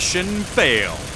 Mission failed.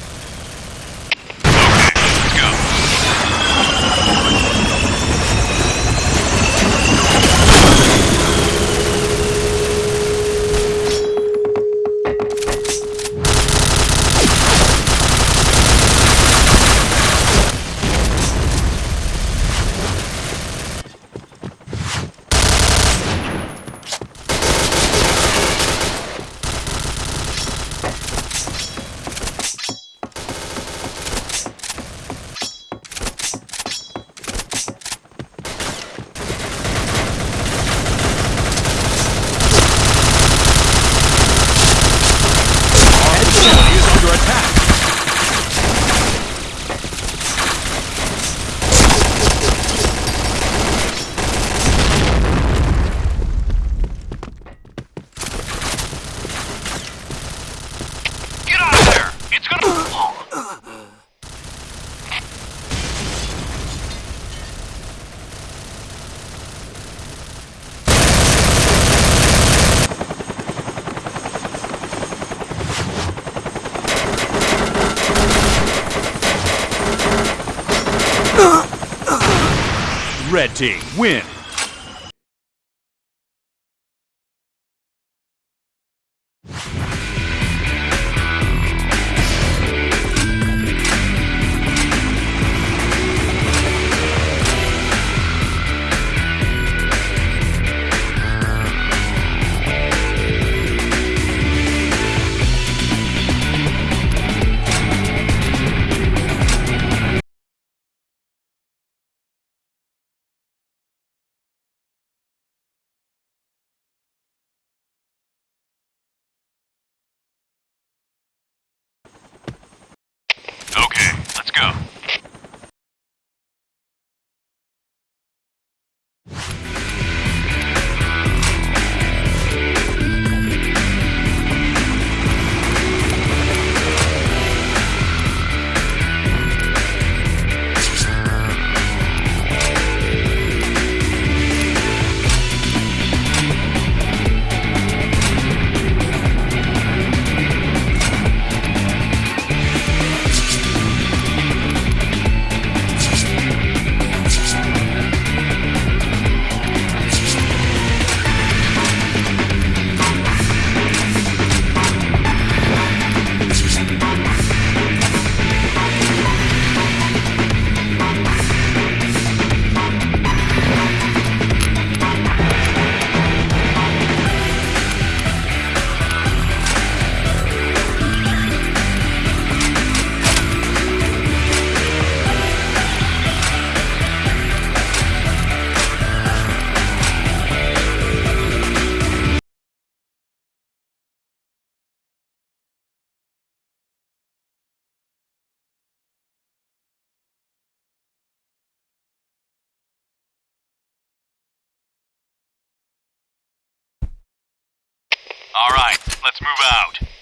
All right, let's move out.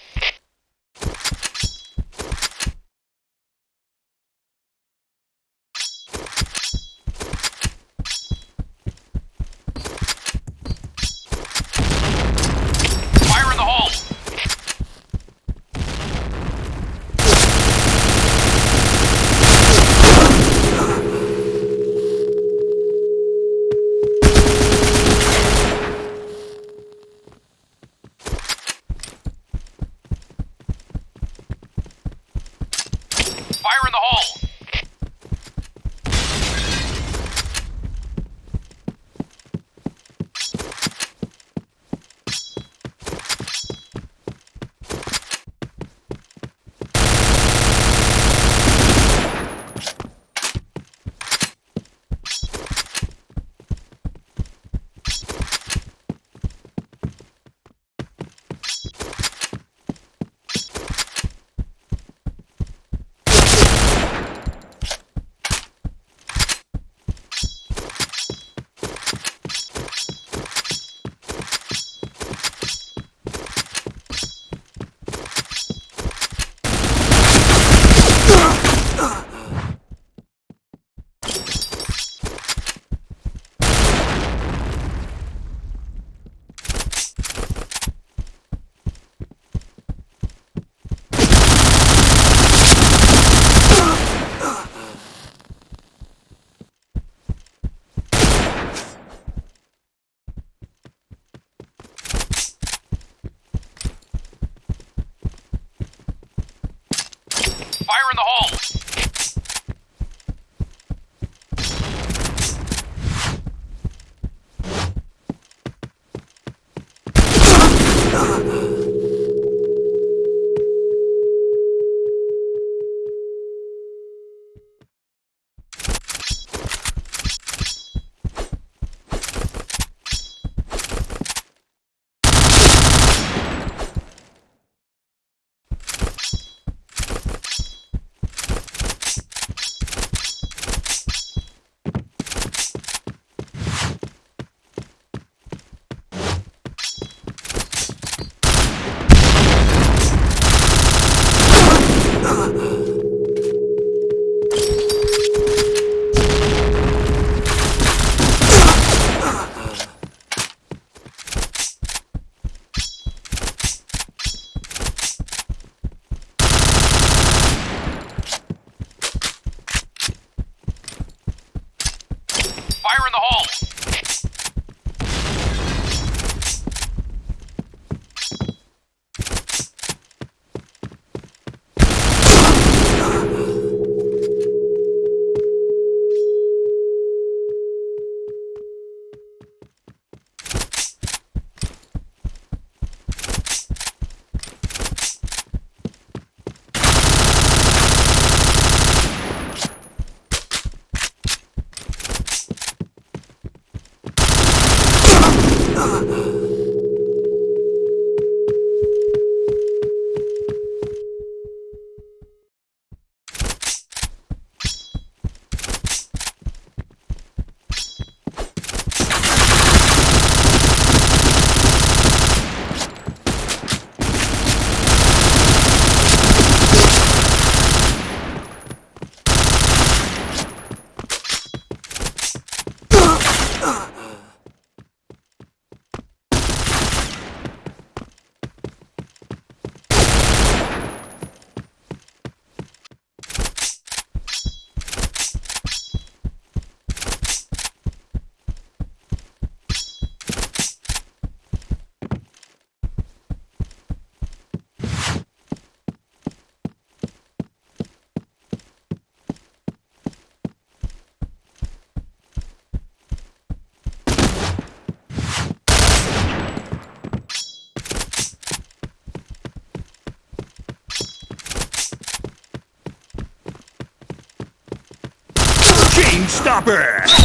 the hole. Chain Stopper!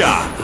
Headshot.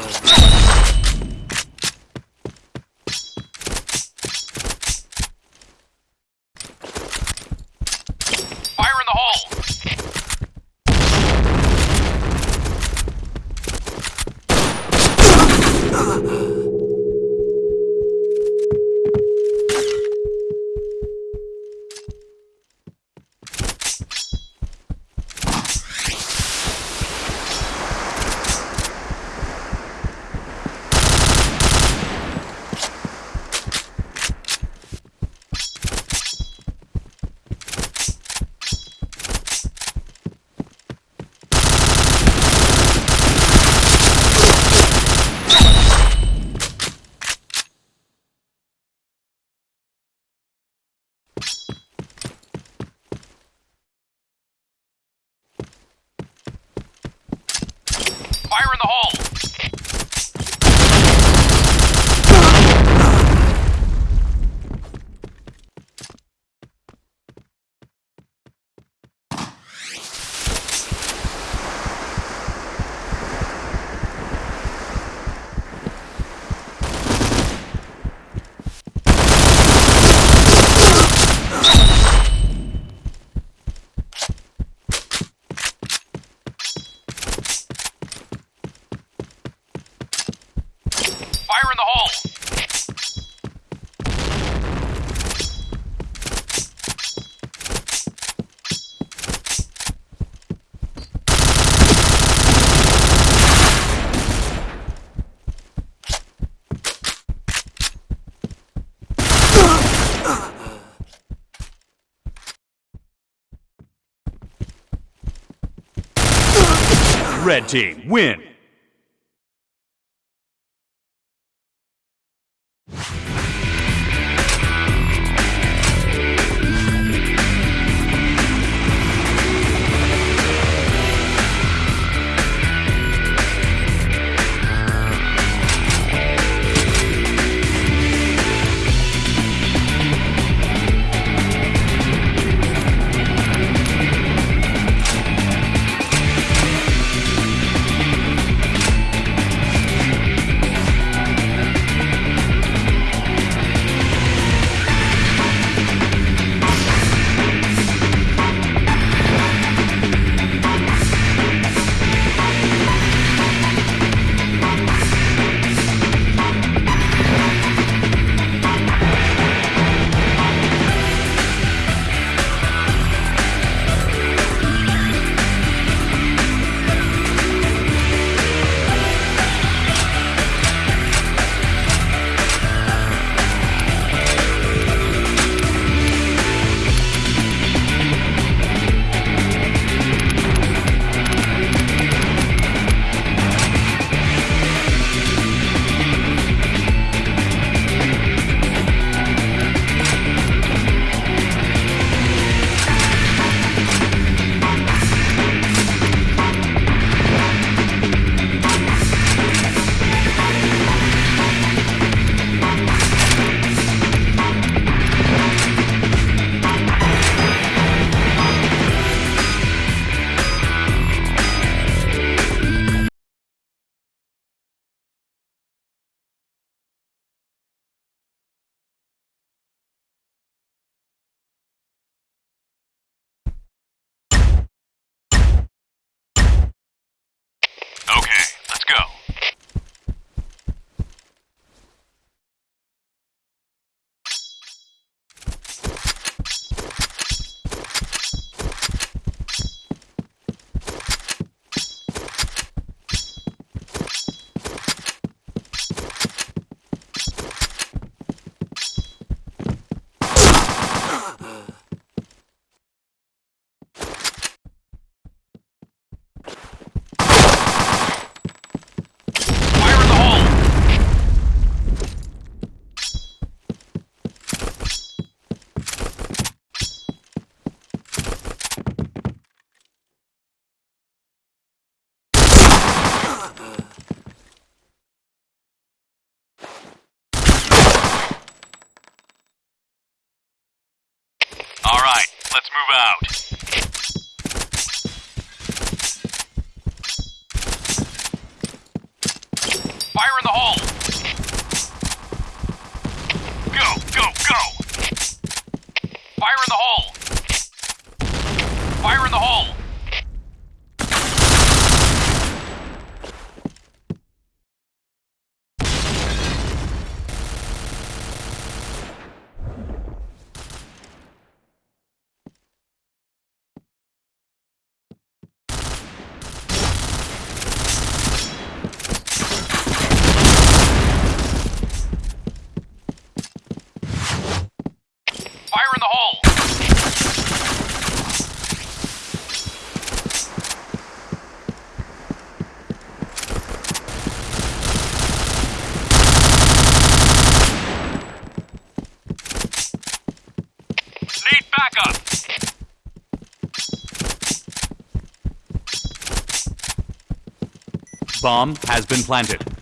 Team win. Move out. Bomb has been planted.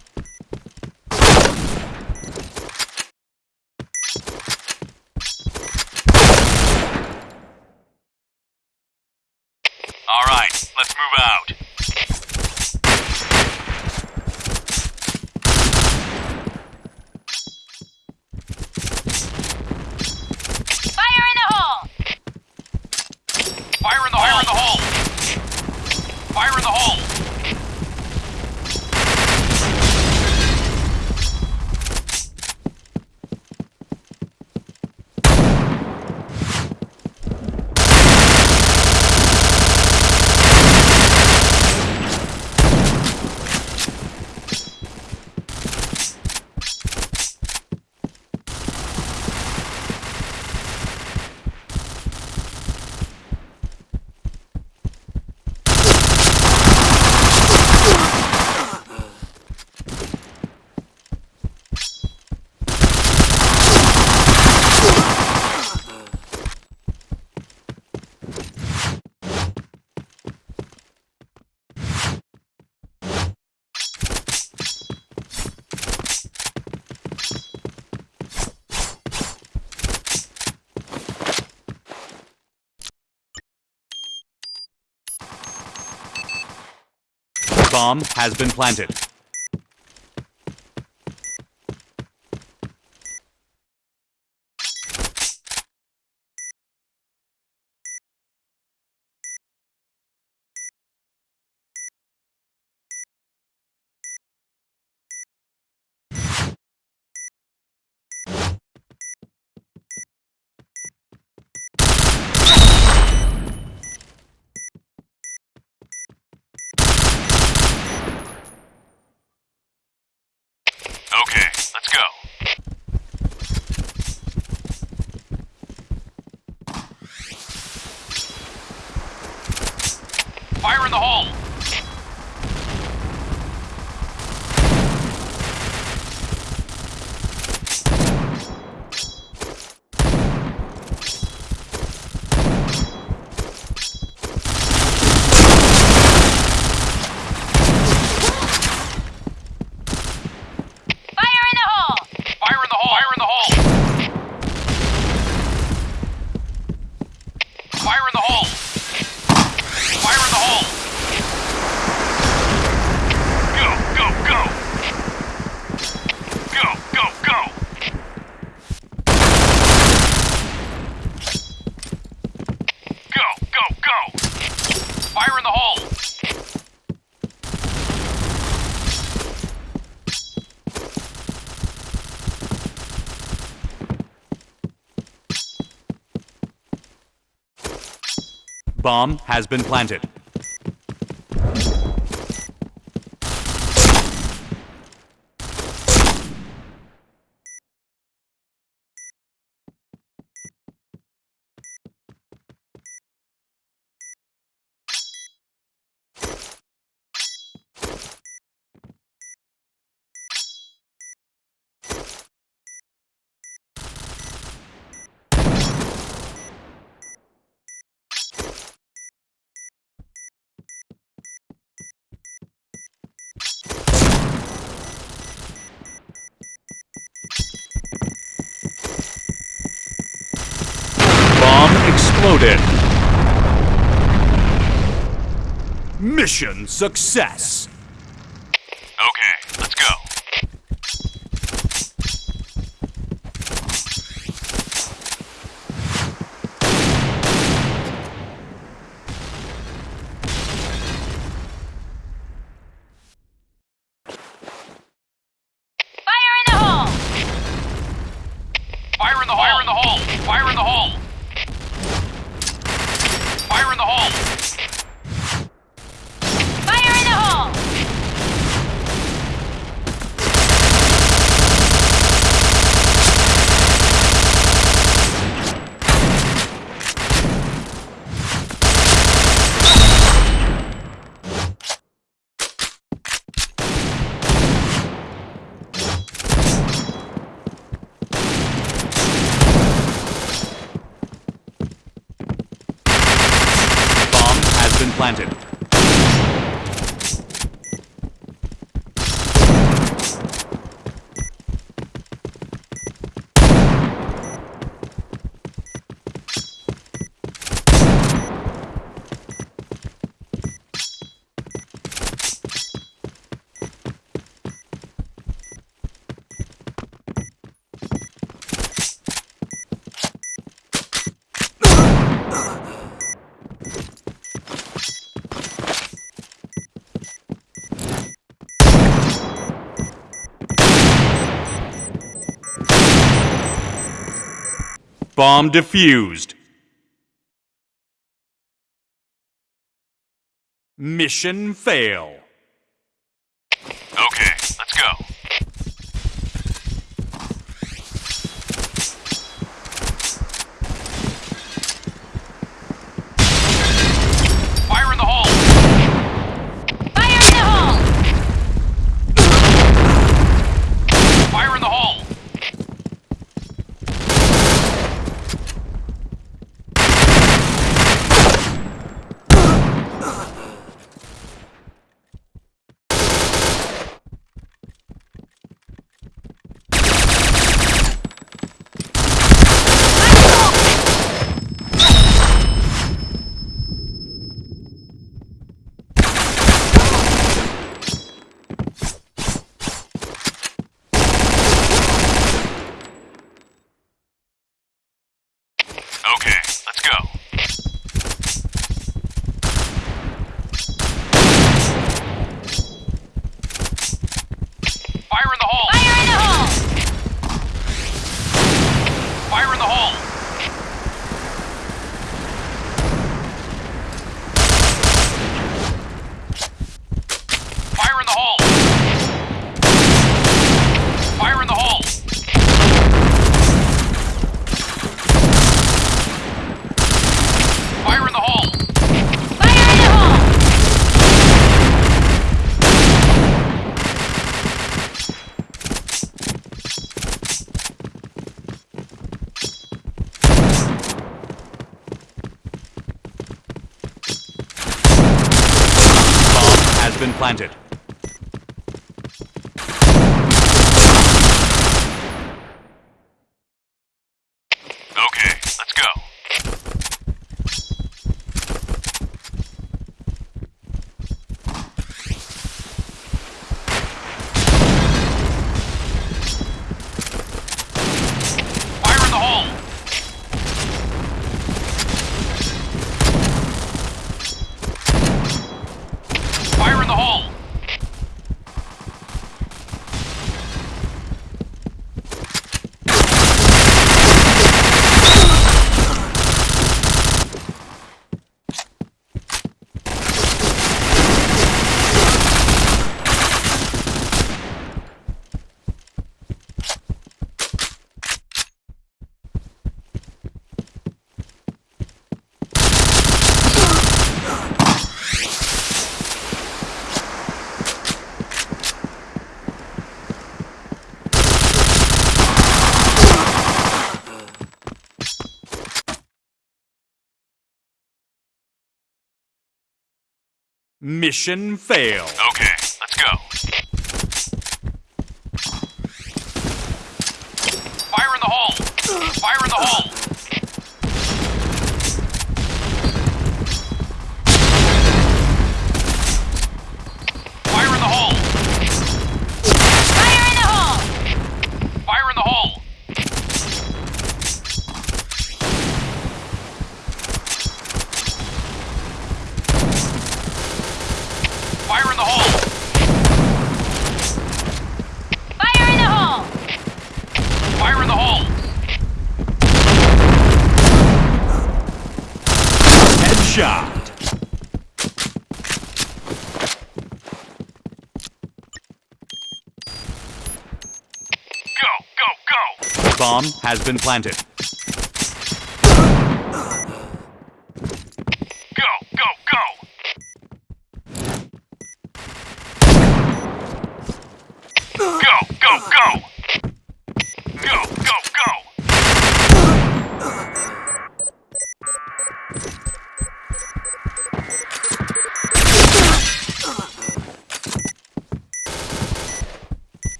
bomb has been planted. Bomb has been planted. success. Bomb defused. Mission fail. planted. Mission failed. Okay, let's go. Fire in the hole! Fire in the hole! has been planted.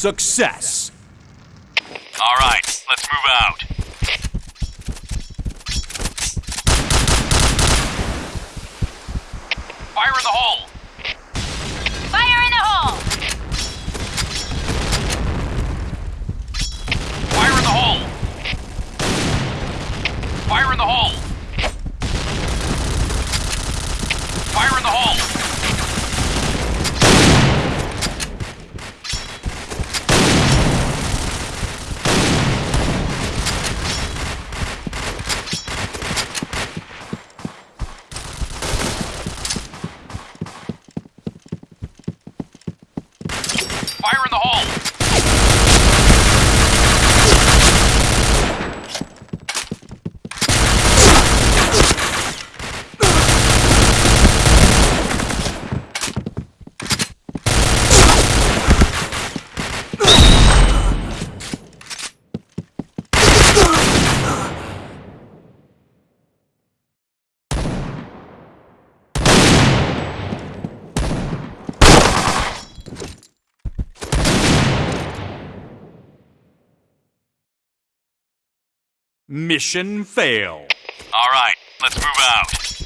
Success! Alright, let's move out. Fire in the hole! Mission fail. All right, let's move out.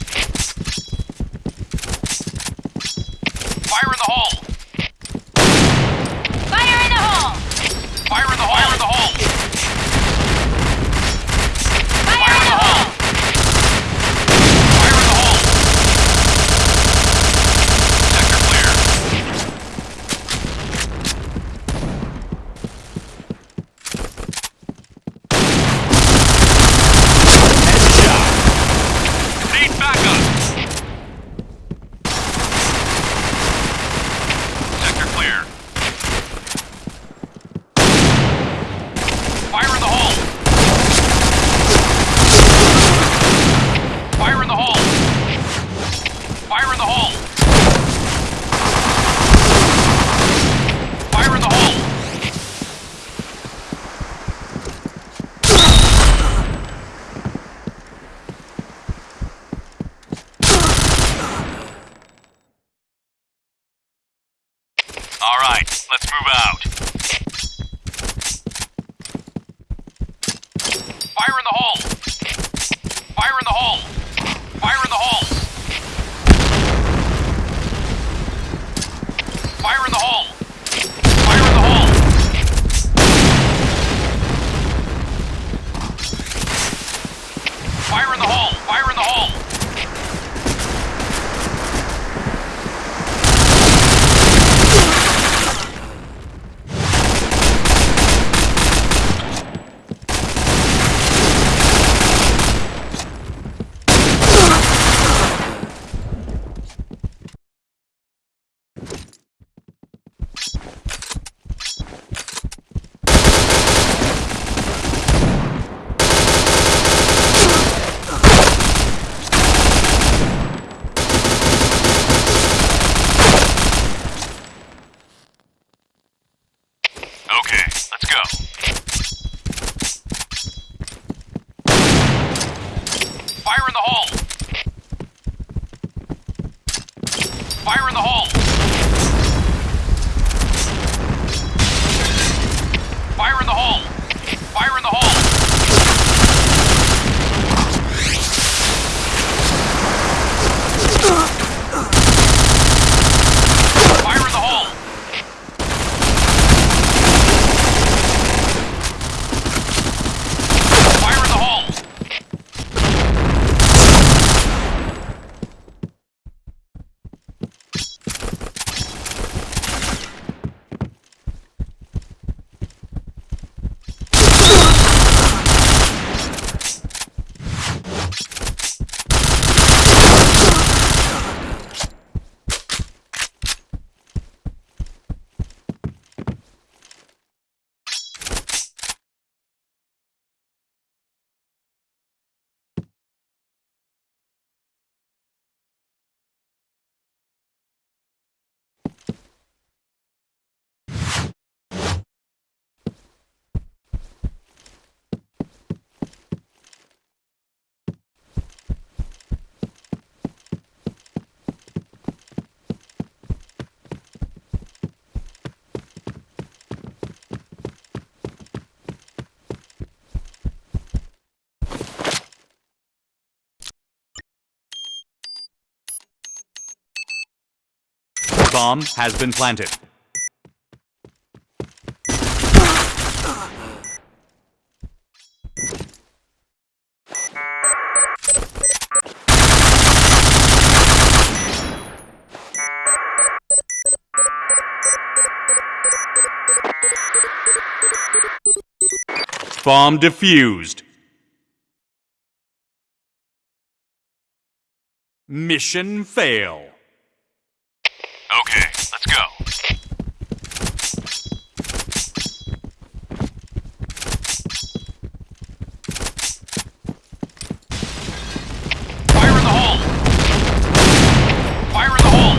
Bomb has been planted. Bomb defused. Mission fail. Let's go. Fire in the hole! Fire in the hole!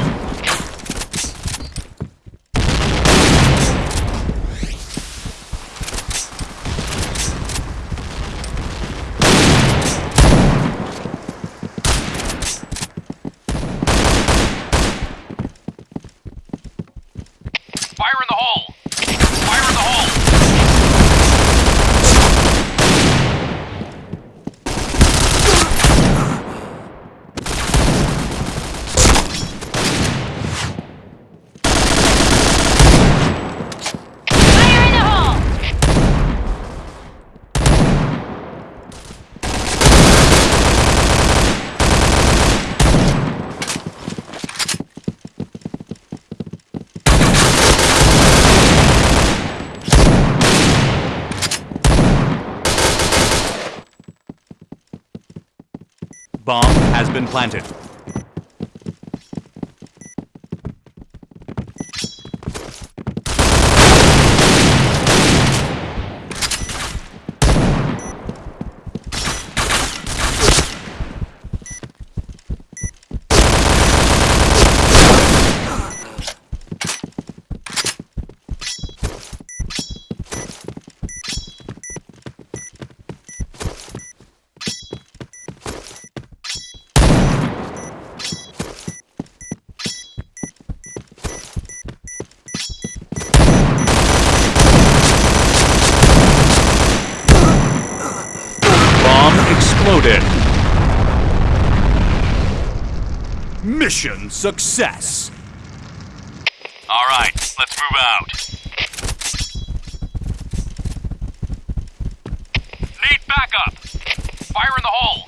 Fire in the hole! Fire in the hole! Fire in the hole! Bomb has been planted. Bomb exploded. Mission success. All right, let's move out. Need backup. Fire in the hole.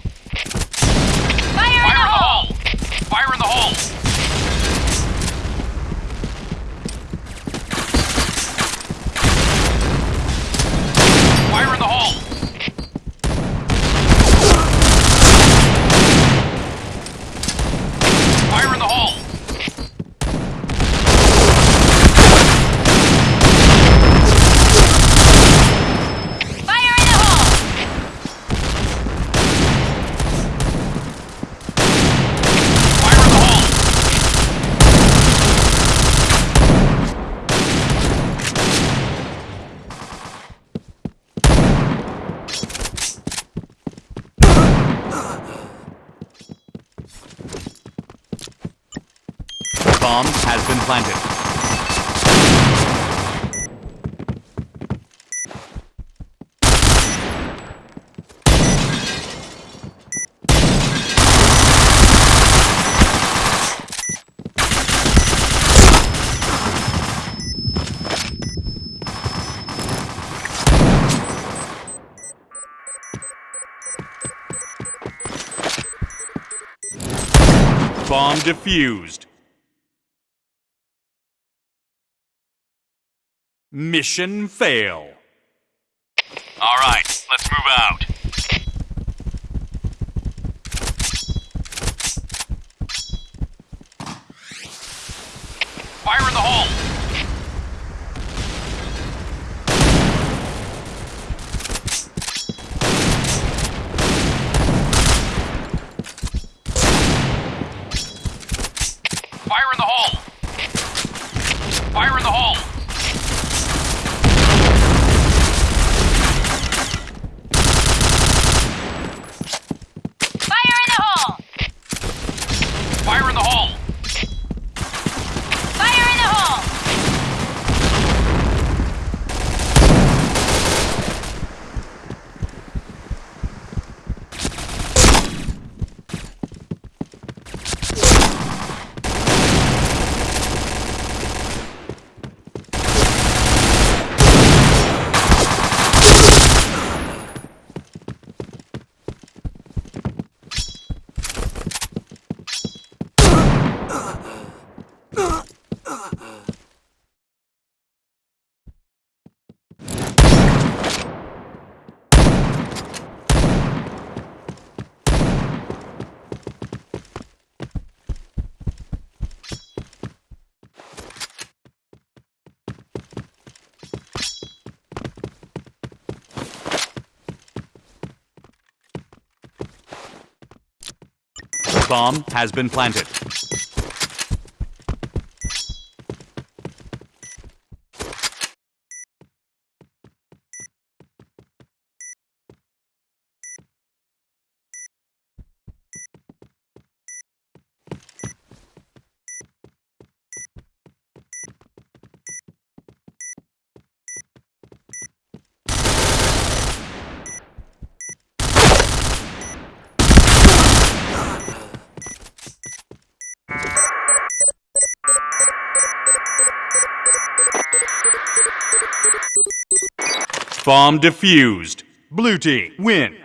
Fire in Fire the in the hole! hole. Fire in the hole. Fire in the hole. Fire in the hole. Fire in the hole! Fire in the hole. Bomb has been planted. Bomb defused. Mission fail. All right, let's move out. Fire in the hole. Fire in the hole. Bomb has been planted. Bomb defused. Blue team, win.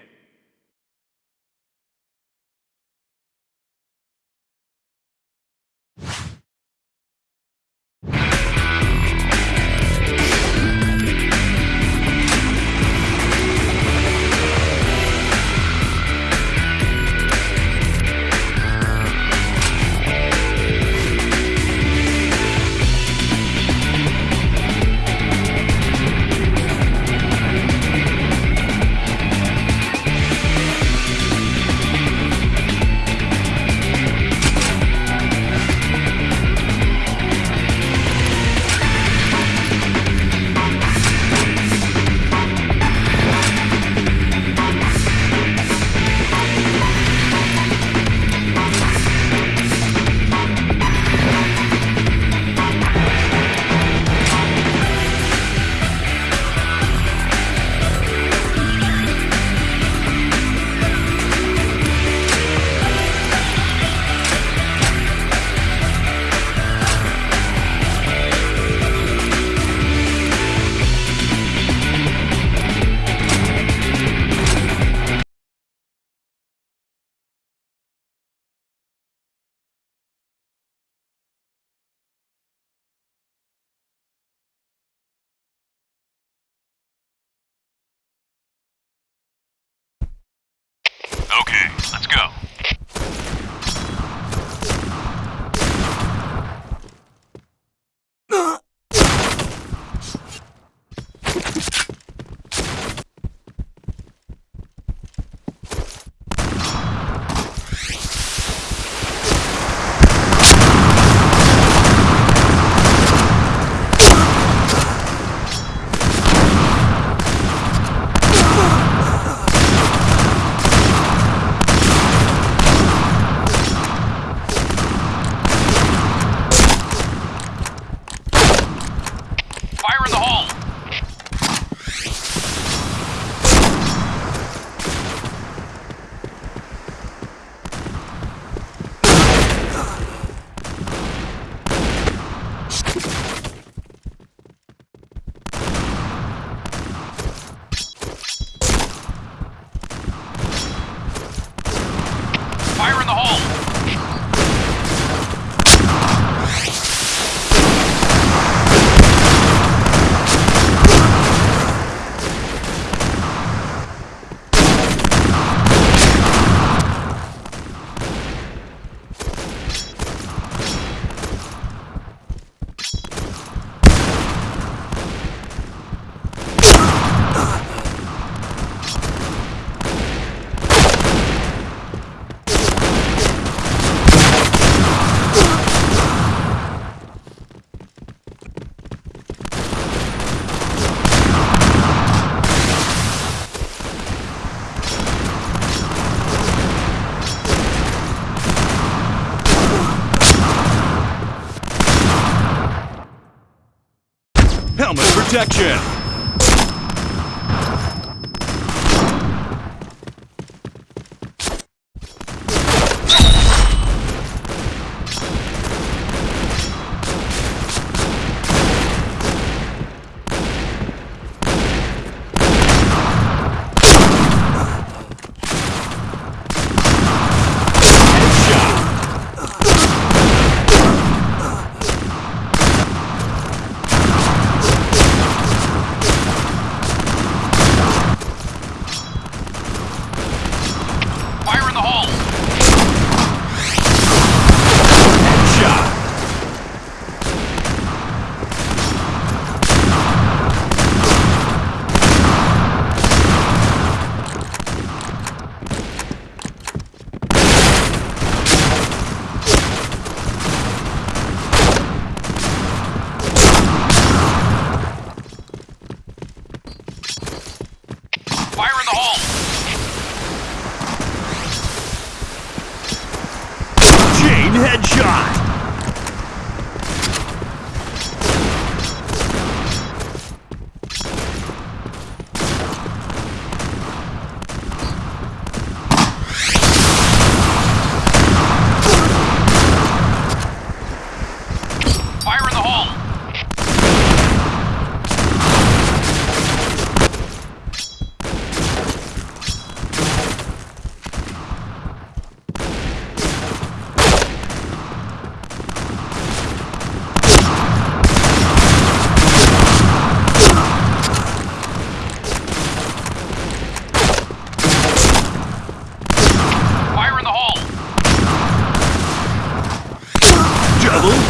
Helmet protection.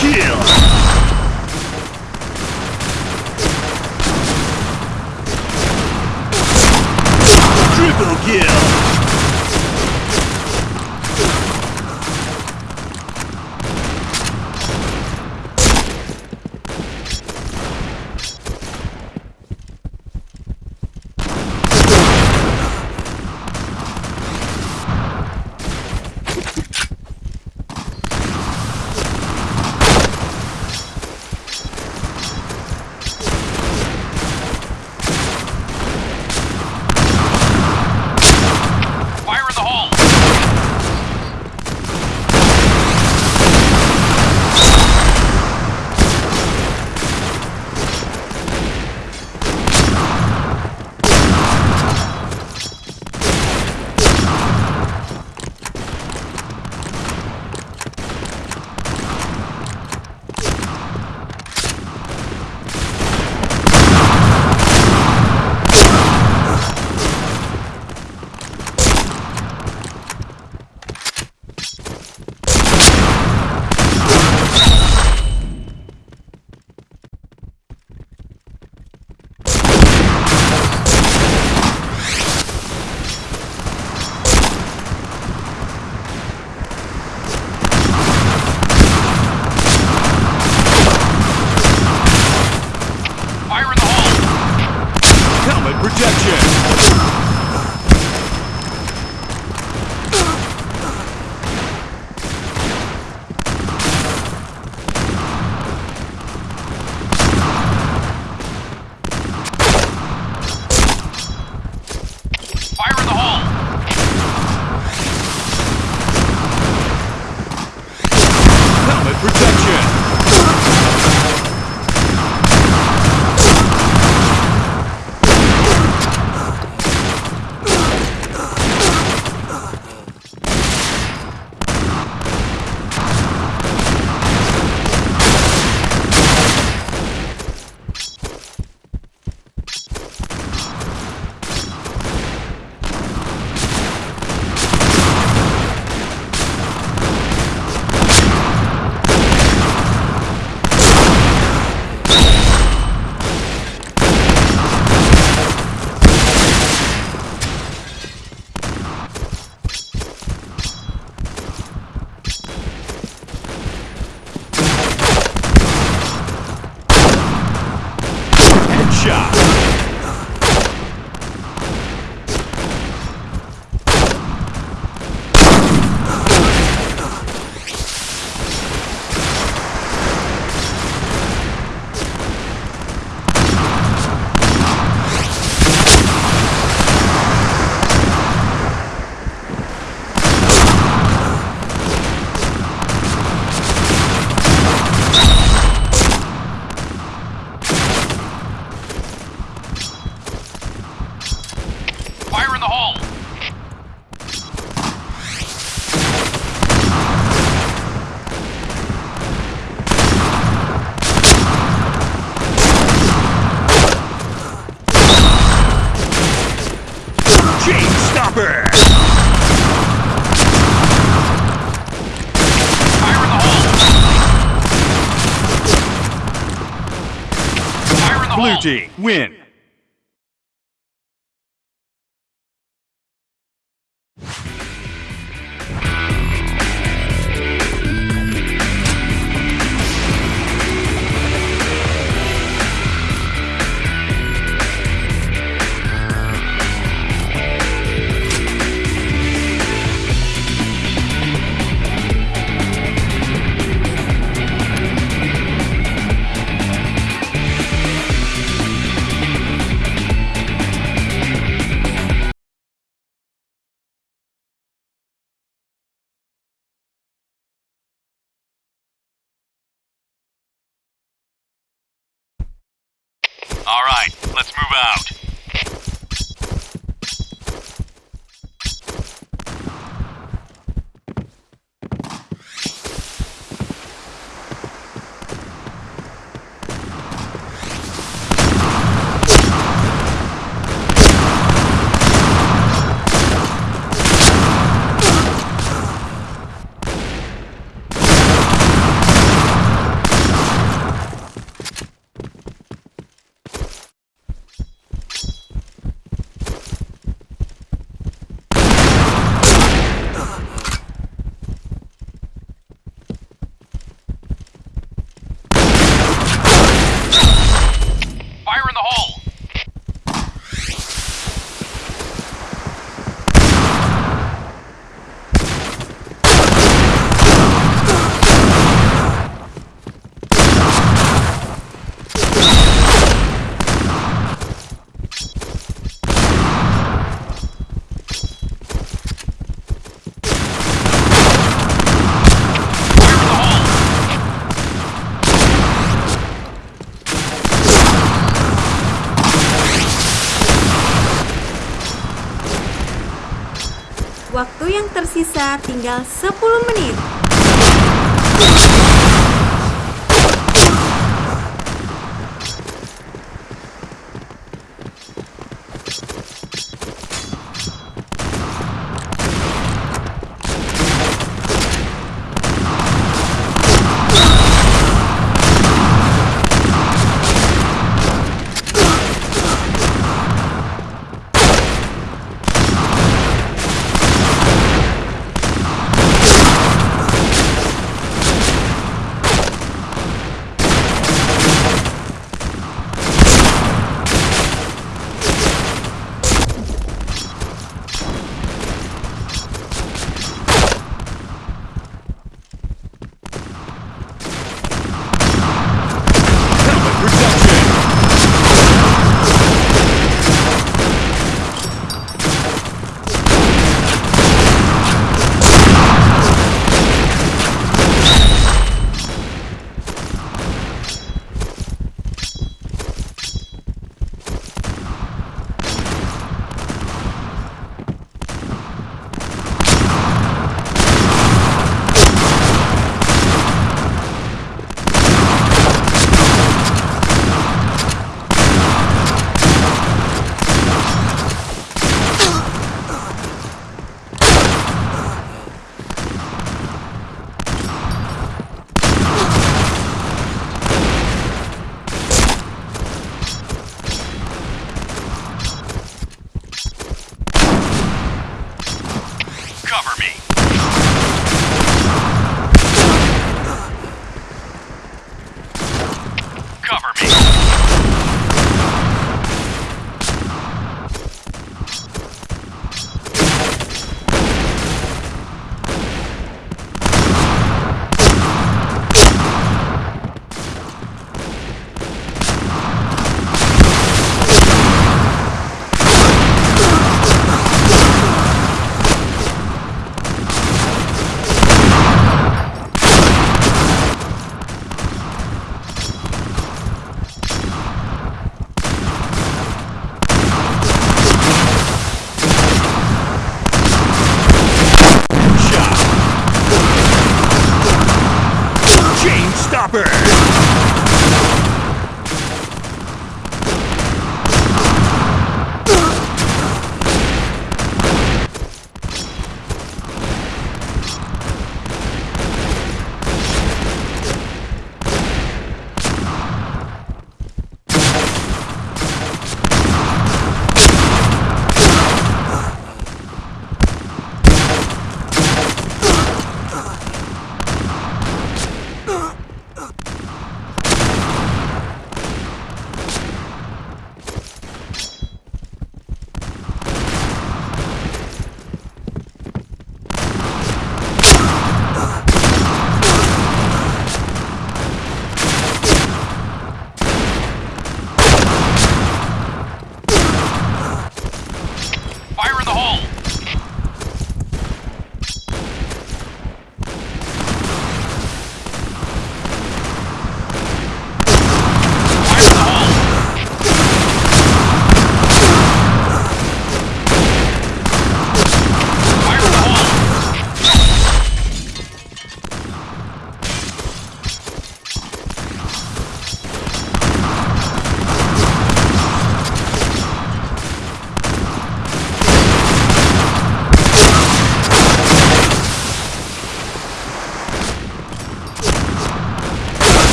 Kill! Stop it! Blue! Blue team, win! Tinggal 10 menit.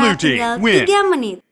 Blue team, win. 3 menit.